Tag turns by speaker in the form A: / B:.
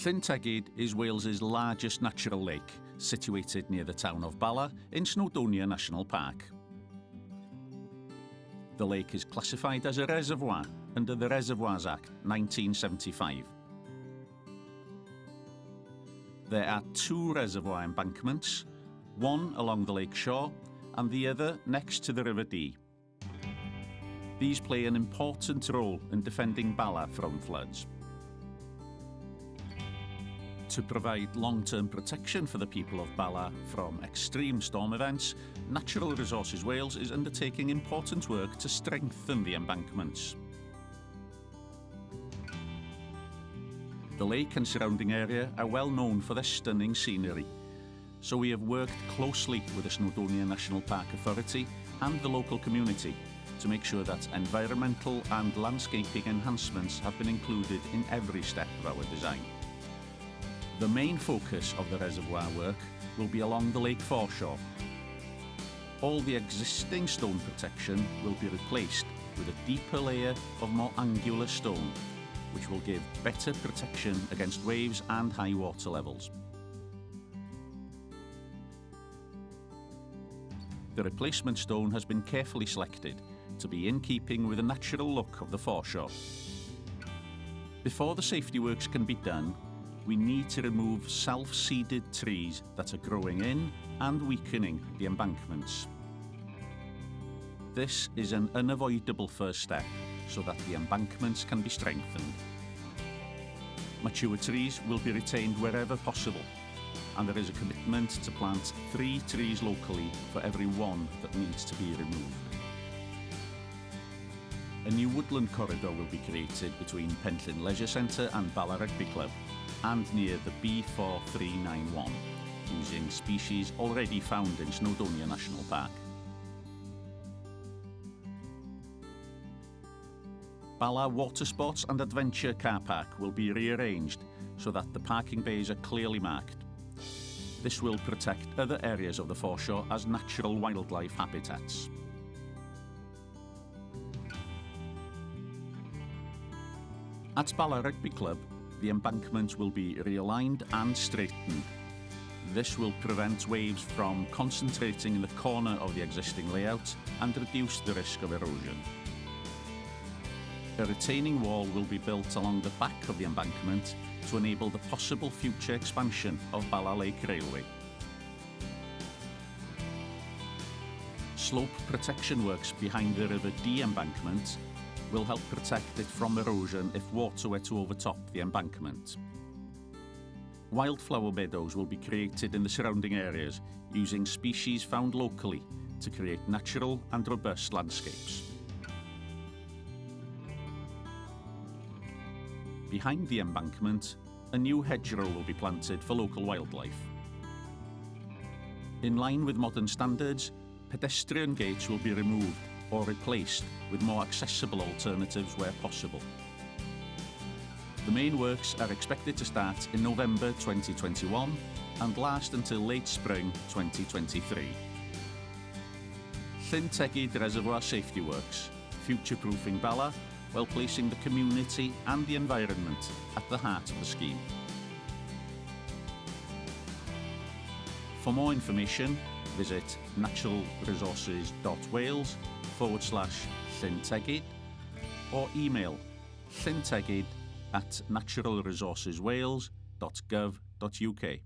A: Llyn Tegid is Wales's largest natural lake, situated near the town of Bala in Snowdonia National Park. The lake is classified as a reservoir under the Reservoirs Act 1975. There are two reservoir embankments, one along the lake shore and the other next to the River Dee. These play an important role in defending Bala from floods. To provide long-term protection for the people of Bala from extreme storm events, Natural Resources Wales is undertaking important work to strengthen the embankments. The lake and surrounding area are well known for their stunning scenery, so we have worked closely with the Snowdonia National Park Authority and the local community to make sure that environmental and landscaping enhancements have been included in every step of our design. The main focus of the reservoir work will be along the lake foreshore. All the existing stone protection will be replaced with a deeper layer of more angular stone which will give better protection against waves and high water levels. The replacement stone has been carefully selected to be in keeping with the natural look of the foreshore. Before the safety works can be done, we need to remove self-seeded trees that are growing in and weakening the embankments. This is an unavoidable first step so that the embankments can be strengthened. Mature trees will be retained wherever possible and there is a commitment to plant three trees locally for every one that needs to be removed. A new woodland corridor will be created between Penllyn Leisure Centre and Ballarat Rugby Club and near the B4391, using species already found in Snowdonia National Park. Bala Water Sports and Adventure car park will be rearranged so that the parking bays are clearly marked. This will protect other areas of the foreshore as natural wildlife habitats. At Bala Rugby Club, the embankment will be realigned and straightened. This will prevent waves from concentrating in the corner of the existing layout and reduce the risk of erosion. A retaining wall will be built along the back of the embankment to enable the possible future expansion of Bala Lake Railway. Slope protection works behind the River D embankment will help protect it from erosion if water were to overtop the embankment. Wildflower meadows will be created in the surrounding areas using species found locally to create natural and robust landscapes. Behind the embankment, a new hedgerow will be planted for local wildlife. In line with modern standards, pedestrian gates will be removed or replaced with more accessible alternatives where possible. The main works are expected to start in November 2021 and last until late spring 2023. Llyn Tegid Reservoir Safety Works, future-proofing Bala while placing the community and the environment at the heart of the scheme. For more information, visit naturalresources.wales forward slash llyntegid or email llyntegid at naturalresourceswales.gov.uk.